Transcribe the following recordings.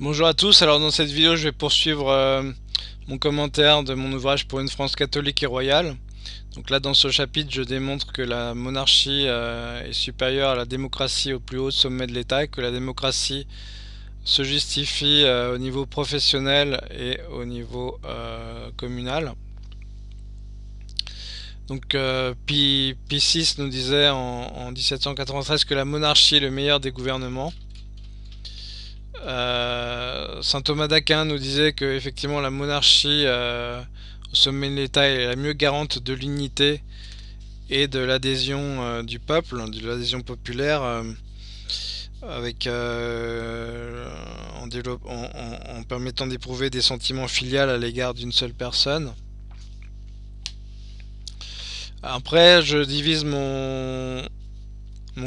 Bonjour à tous, alors dans cette vidéo je vais poursuivre euh, mon commentaire de mon ouvrage pour une France catholique et royale. Donc là dans ce chapitre je démontre que la monarchie euh, est supérieure à la démocratie au plus haut sommet de l'État et que la démocratie se justifie euh, au niveau professionnel et au niveau communal. Donc Pi, 6 nous disait en 1793 que la monarchie est le meilleur des gouvernements. Euh, Saint Thomas d'Aquin nous disait que effectivement la monarchie euh, au sommet de l'État est la mieux garante de l'unité et de l'adhésion euh, du peuple, de l'adhésion populaire, avec en, permettant d'éprouver des sentiments filiales à l'égard d'une seule personne. Après, je divise mon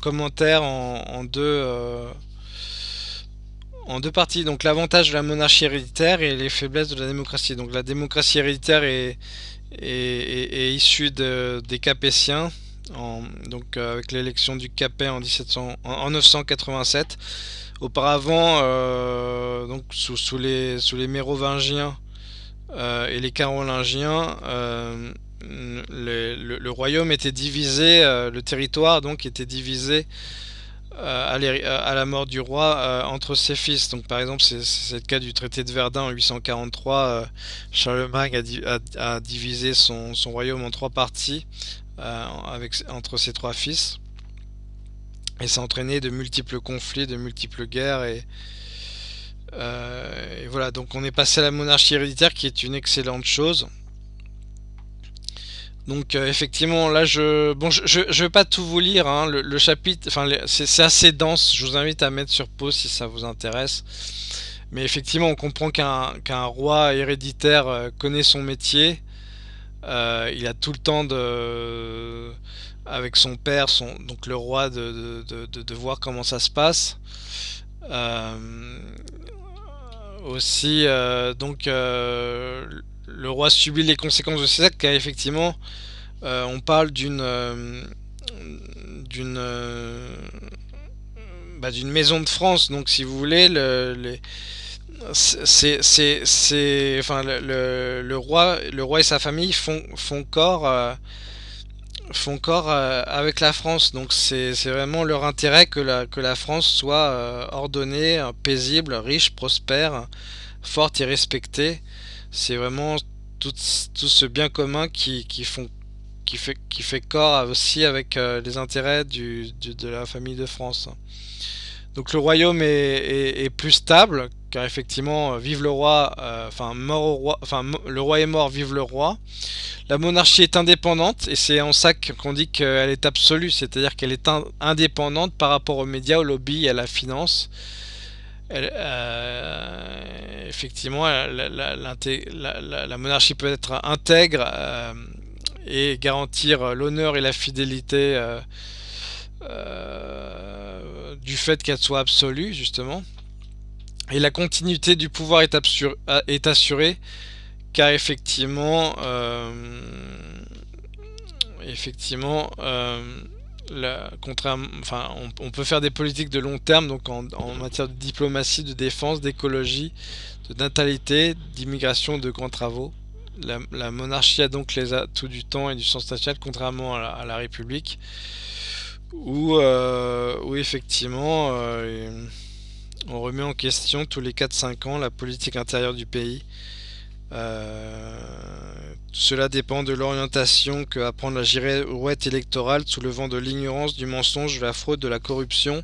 commentaire en deux en deux parties. Donc l'avantage de la monarchie héréditaire et les faiblesses de la démocratie. Donc la démocratie héréditaire est, issue des Capétiens, donc euh, avec l'élection du Capet en, 1700, en, 987. Auparavant, euh, donc sous, les, sous les Mérovingiens euh, et les Carolingiens, le, le, royaume était divisé, le territoire donc était divisé euh, à, la mort du roi euh, entre ses fils. Donc par exemple, c'est le cas du traité de Verdun en 843. Euh, Charlemagne a, divisé son, royaume en trois parties avec, entre ses trois fils. Et ça a entraîné de multiples conflits, de multiples guerres. Et, et voilà, donc on est passé à la monarchie héréditaire qui est une excellente chose. Donc euh, effectivement là je bon je, je, vais pas tout vous lire hein. le, chapitre enfin c'est assez dense. Je vous invite à mettre sur pause si ça vous intéresse. Mais effectivement on comprend qu'un roi héréditaire euh, connaît son métier. Euh, il a tout le temps de avec son père son donc le roi de, de, voir comment ça se passe. Aussi donc le roi subit les conséquences de ses actes car effectivement euh, on parle d'une euh, d'une euh, bah, d'une maison de France. Donc si vous voulez le, roi le roi et sa famille font font corps font corps avec la France. Donc c'est vraiment leur intérêt que la que la France soit ordonnée paisible riche prospère forte et respectée c'est vraiment tout, ce bien commun qui, font, qui, fait, qui fait corps aussi avec euh, les intérêts du, de la famille de France. Donc le royaume est, plus stable, car effectivement, euh, vive le roi, euh, enfin mort au roi, enfin le roi est mort, vive le roi. La monarchie est indépendante, et c'est en ça qu'on dit qu'elle est absolue, c'est-à-dire qu'elle est indépendante par rapport aux médias, aux lobbies à la finance. Euh, effectivement, la, monarchie peut être intègre euh, et garantir l'honneur et la fidélité euh, du fait qu'elle soit absolue, justement. Et la continuité du pouvoir est, est assurée, car effectivement, effectivement, enfin, on, peut faire des politiques de long terme, donc en, matière de diplomatie, de défense, d'écologie, de natalité, d'immigration, de grands travaux. La, monarchie a donc les atouts du temps et du sens national, contrairement à la, République, où, euh, effectivement euh, on remet en question tous les 4-5 ans la politique intérieure du pays. Euh, cela dépend de l'orientation que va la girouette électorale sous le vent de l'ignorance, du mensonge, de la fraude, de la corruption,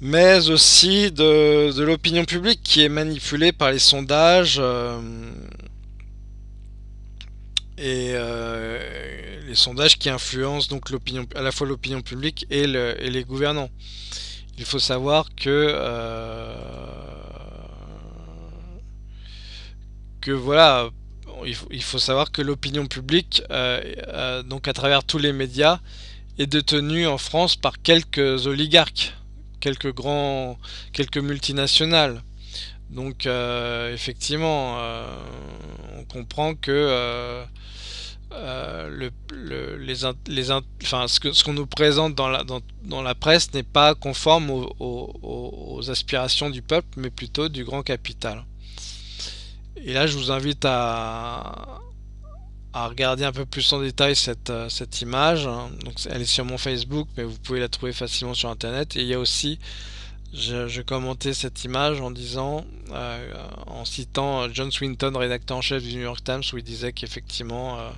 mais aussi de, l'opinion publique qui est manipulée par les sondages euh, et euh, les sondages qui influencent donc à la fois l'opinion publique et, les gouvernants. Il faut savoir que euh, que voilà il faut, savoir que l'opinion publique, euh, euh, donc à travers tous les médias, est détenue en France par quelques oligarques, quelques grands, quelques multinationales. Donc euh, effectivement, on comprend que ce qu'on nous présente dans la presse n'est pas conforme aux, aspirations du peuple, mais plutôt du grand capital. Et là, je vous invite à, regarder un peu plus en détail cette, cette image. Donc, elle est sur mon Facebook, mais vous pouvez la trouver facilement sur Internet. Et il y a aussi je, commentais cette image en disant, euh, en citant John Swinton, rédacteur en chef du New York Times, où il disait qu'effectivement euh,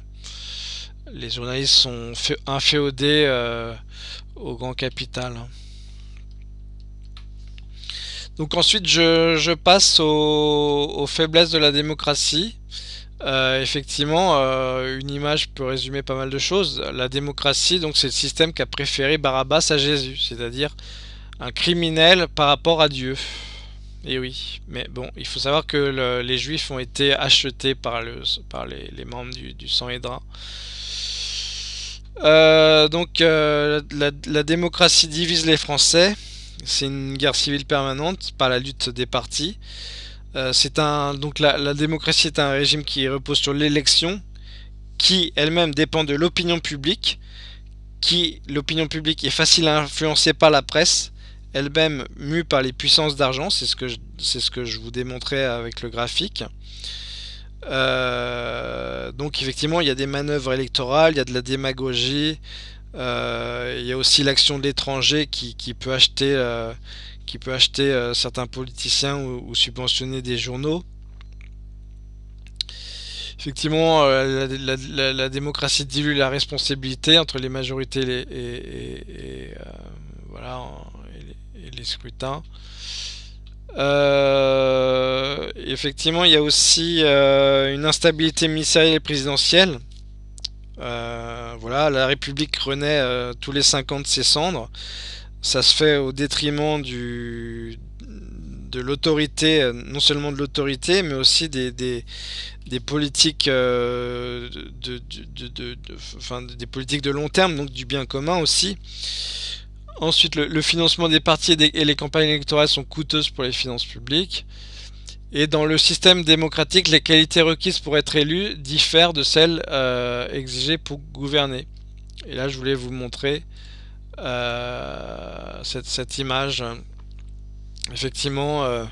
les journalistes sont inféodés euh, au grand capital. Donc ensuite je, passe aux, faiblesses de la démocratie. effectivement, une image peut résumer pas mal de choses. La démocratie, donc c'est le système qu'a préféré Barabbas à Jésus, c'est-à-dire un criminel par rapport à Dieu. Et oui, mais bon, il faut savoir que les juifs ont été achetés par, le, par les, membres du, du et euh, donc euh, la, démocratie divise les Français. C'est une guerre civile permanente par la lutte des partis. Euh, un donc la, démocratie est un régime qui repose sur l'élection, qui elle-même dépend de l'opinion publique, qui l'opinion publique est facile à influencer par la presse, elle-même mue par les puissances d'argent, c'est ce, que ce que je vous démontrais avec le graphique. Euh, donc effectivement, il y a des manœuvres électorales, il y a de la démagogie, il y a aussi l'action de l'étranger qui, peut acheter, euh, qui peut acheter certains politiciens ou, subventionner des journaux. Effectivement, la, démocratie dilue la responsabilité entre les majorités et, voilà, les scrutins. Euh, effectivement, il y a aussi euh, une instabilité ministérielle et présidentielle. Euh, voilà, la République renaît tous les 5 ans de ses cendres. Ça se fait au détriment de l'autorité, non seulement de l'autorité, mais aussi des, des, politiques de, de, des politiques de long terme, donc du bien commun aussi. Ensuite, le, financement des partis et, les campagnes électorales sont coûteuses pour les finances publiques. Et dans le système démocratique, les qualités requises pour être élu diffèrent de celles euh, exigées pour gouverner. Et là, je voulais vous montrer euh, cette, image. Effectivement, euh,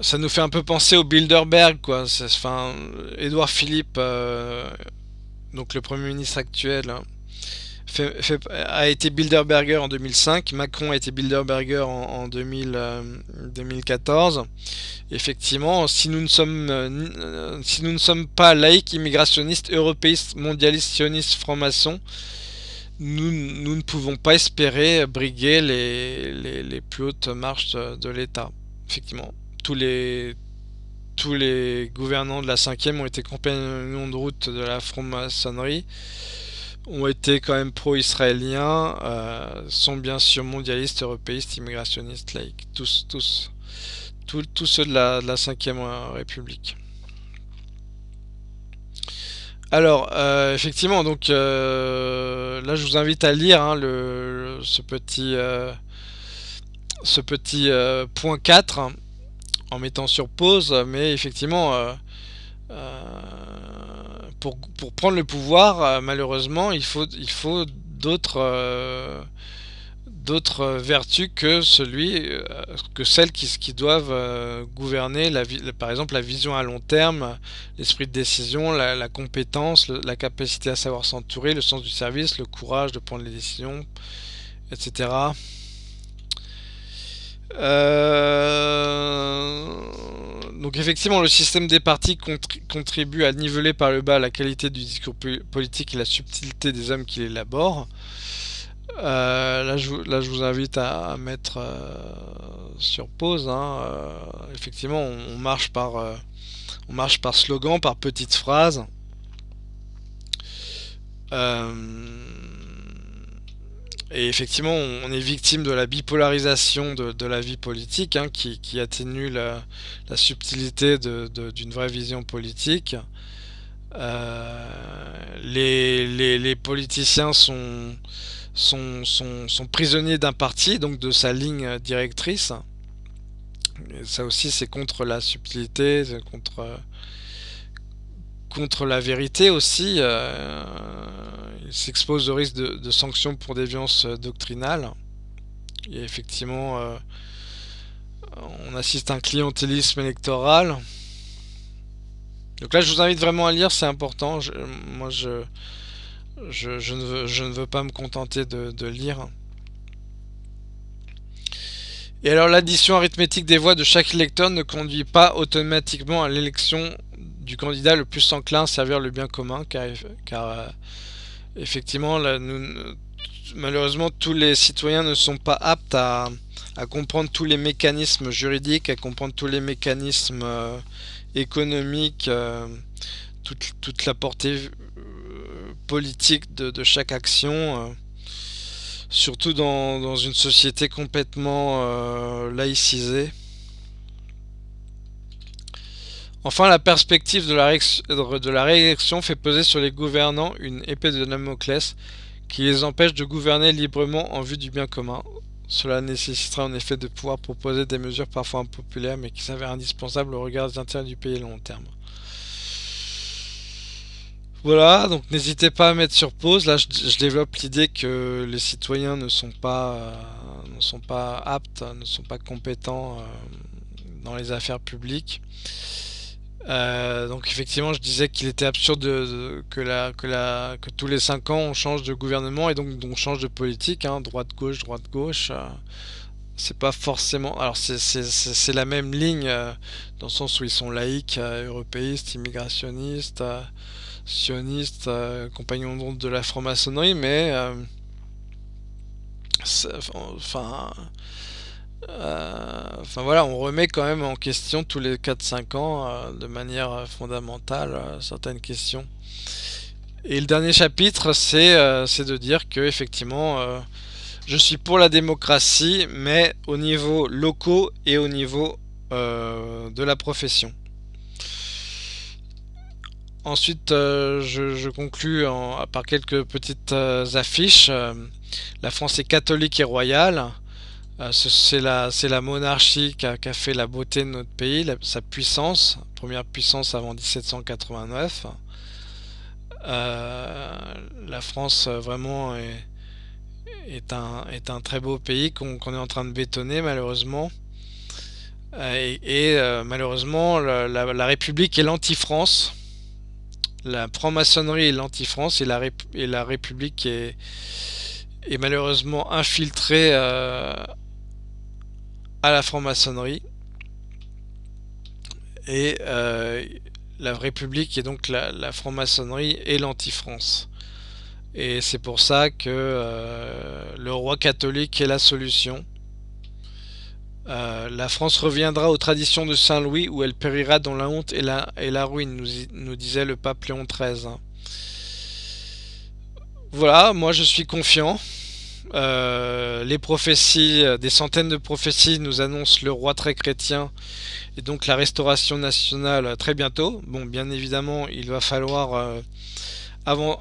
ça nous fait un peu penser au Bilderberg, quoi. Enfin, Édouard Philippe, donc le Premier ministre actuel, hein, a été Bilderberger en 2005, Macron a été Bilderberger en, 2014. Euh, Effectivement, si nous ne sommes, euh, si nous ne sommes pas laïcs, immigrationnistes, européistes, mondialistes, sionistes, francs-maçons, nous, ne pouvons pas espérer briguer les, les, plus hautes marches de, l'État. Effectivement, tous les, tous les gouvernants de la 5e ont été compagnons de route de la franc-maçonnerie ont été quand même pro-israéliens, euh, sont bien sûr mondialistes, européistes, immigrationnistes, laïcs, tous, tous, tous, ceux de la, de la 5ème République. Alors, euh, effectivement, donc euh, là je vous invite à lire hein, le, ce petit, ce petit point 4 en mettant sur pause, mais effectivement, pour, prendre le pouvoir, euh, malheureusement, il faut, il faut d'autres euh, vertus que celui euh, que celles qui, qui doivent gouverner la, par exemple la vision à long terme l'esprit de décision la, compétence la capacité à savoir s'entourer le sens du service le courage de prendre les décisions etc donc effectivement, le système des partis contribue à niveler par le bas la qualité du discours politique et la subtilité des hommes qui l'élaborent. Euh, là, je, vous invite à, mettre euh, sur pause. Hein. Euh, effectivement, on, marche par, on marche par slogan, par petites phrases. Et effectivement, on est victime de la bipolarisation de, la vie politique, hein, qui, atténue la, subtilité d'une vraie vision politique. Euh, les, politiciens sont, prisonniers d'un parti, donc de sa ligne directrice. ça aussi, c'est contre la subtilité, contre, contre la vérité aussi. Euh, il s'expose au risque de, sanctions pour déviance doctrinale. Et effectivement, euh, on assiste à un clientélisme électoral. Donc là, je vous invite vraiment à lire, c'est important. moi, je, je, ne veux, je, ne veux, pas me contenter de, lire. Et alors, l'addition arithmétique des voix de chaque électeur ne conduit pas automatiquement à l'élection du candidat le plus enclin à servir le bien commun, car, euh, effectivement, malheureusement, tous les citoyens ne sont pas aptes à, comprendre tous les mécanismes juridiques, à comprendre tous les mécanismes euh, économiques, euh, toute, la portée politique de, chaque action, surtout dans, une société complètement laïcisée. Enfin, la perspective de la, réélection fait peser sur les gouvernants une épée de Damoclès qui les empêche de gouverner librement en vue du bien commun. Cela nécessitera en effet de pouvoir proposer des mesures parfois impopulaires mais qui s'avèrent indispensables au regard des intérêts du pays à long terme. Voilà, donc n'hésitez pas à mettre sur pause. Là, je, développe l'idée que les citoyens ne sont pas, euh, aptes, ne sont pas compétents euh, dans les affaires publiques. Euh, donc effectivement, je disais qu'il était absurde que, tous les 5 ans on change de gouvernement et donc on change de politique, hein, droite-gauche, droite-gauche. Euh, c'est pas forcément... Alors c'est la même ligne euh, dans le sens où ils sont laïcs, européistes, immigrationnistes, sionistes, compagnons de la franc-maçonnerie, mais... enfin enfin voilà, on remet quand même en question tous les 4-5 ans euh, de manière fondamentale euh, certaines questions. Et le dernier chapitre, c'est de dire que effectivement, je suis pour la démocratie, mais au niveau locaux et au niveau de la profession. Ensuite, je, je, conclus en, par quelques petites affiches. la France est catholique et royale. Euh, c'est la, la, monarchie qui a, fait la beauté de notre pays, sa puissance, première puissance avant 1789. Euh, la France euh, vraiment est, un, est, un, très beau pays qu'on est en train de bétonner malheureusement. et, malheureusement la, République est l'anti-France. La franc-maçonnerie est l'anti-France et la, et la République est, est malheureusement infiltrée à la franc-maçonnerie. Et euh, la République est donc la, franc-maçonnerie et l'anti-France. Et c'est pour ça que euh, le roi catholique est la solution. Euh, la France reviendra aux traditions de Saint-Louis où elle périra dans la honte et la, et la ruine, nous, nous, disait le pape Léon XIII. Voilà, moi je suis confiant. Euh, les prophéties, euh, des centaines de prophéties nous annoncent le roi très chrétien et donc la restauration nationale euh, très bientôt. Bon, bien évidemment, il va falloir avant,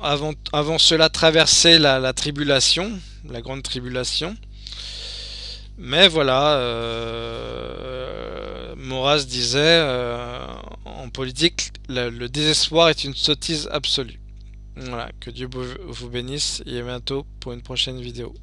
cela traverser la, tribulation, la grande tribulation. Mais voilà, euh, Maurras disait en politique, le désespoir est une sottise absolue. Voilà, que Dieu vous bénisse et à bientôt pour une prochaine vidéo.